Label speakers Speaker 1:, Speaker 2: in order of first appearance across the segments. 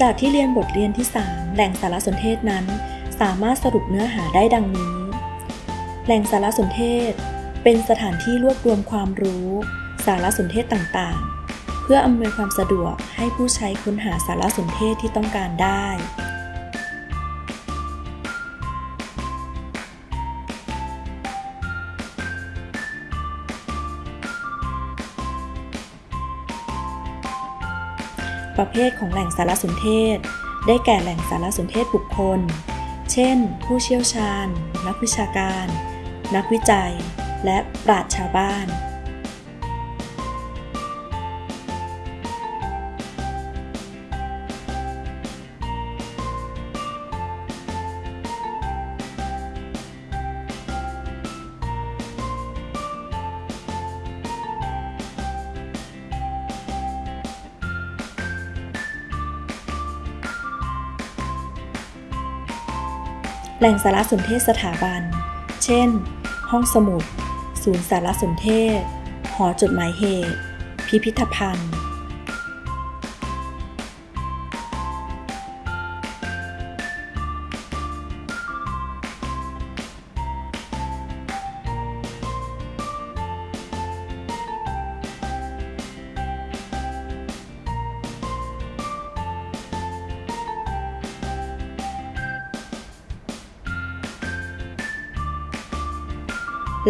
Speaker 1: จากที่เรียนบทเรียนที่ 3 แหล่งสารสนเทศนั้น สามารถสรุปเนื้อหาได้ดังนี้ แหล่งสารสนเทศ เป็นสถานที่รวบรวมความรู้ สารสนเทศต่างๆ เพื่ออำนวยความสะดวกให้ผู้ใช้ค้นหาสารสนเทศที่ต้องการได้ ประเภทของแหล่งสารสนเทศ ได้แก่แหล่งสารสนเทศบุคคล เช่น ผู้เชี่ยวชาญ นักวิชาการ นักวิจัย และปราชญ์ชาวบ้าน แหล่งสารสนเทศสถาบัน เช่น ห้องสมุด ศูนย์สารสนเทศ หอจดหมายเหตุ พิพิธภัณฑ์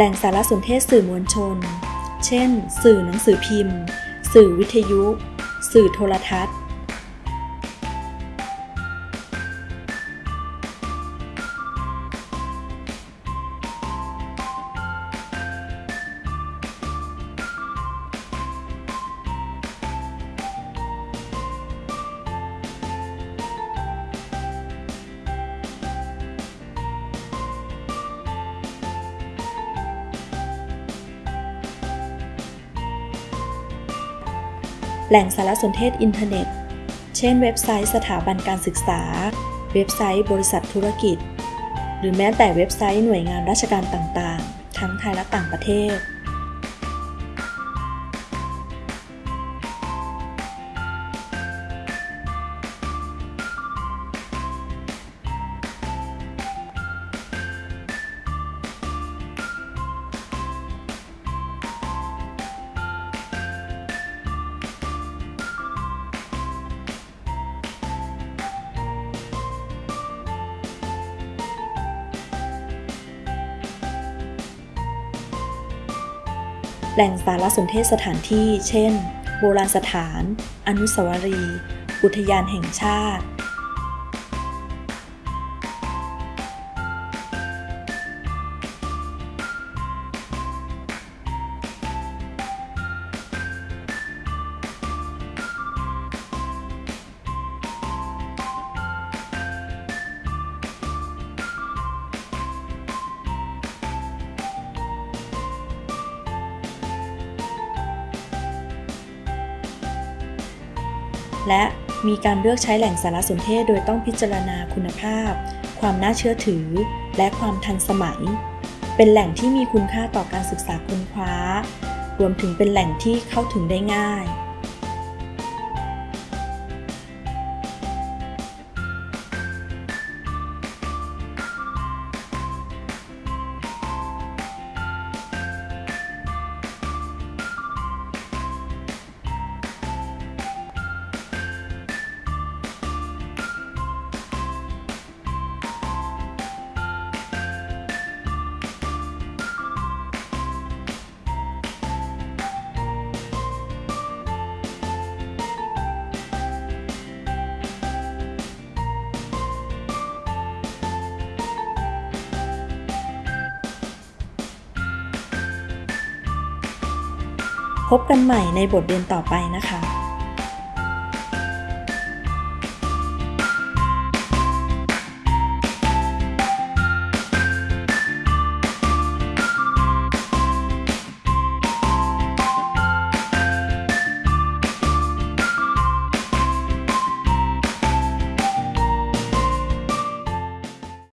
Speaker 1: แหล่งสารสนเทศสื่อมวลชน เช่น สื่อหนังสือพิมพ์ สื่อวิทยุ สื่อโทรทัศน์ แหล่งสารสนเทศอินเทอร์เน็ต เช่น เว็บไซต์สถาบันการศึกษา เว็บไซต์บริษัทธุรกิจ หรือแม้แต่เว็บไซต์หน่วยงานราชการต่างๆ ทั้งไทยและต่างประเทศ แหล่งสารสนเทศสถานที่ เช่น โบราณสถาน อนุสาวรีย์ อุทยานแห่งชาติ และมีการเลือกใช้แหล่งสารสนเทศโดยต้องพิจารณาคุณภาพ ความน่าเชื่อถือ และความทันสมัย เป็นแหล่งที่มีคุณค่าต่อการศึกษาค้นคว้า รวมถึงเป็นแหล่งที่เข้าถึงได้ง่าย พบกันใหม่ในบทเรียนต่อไปนะคะ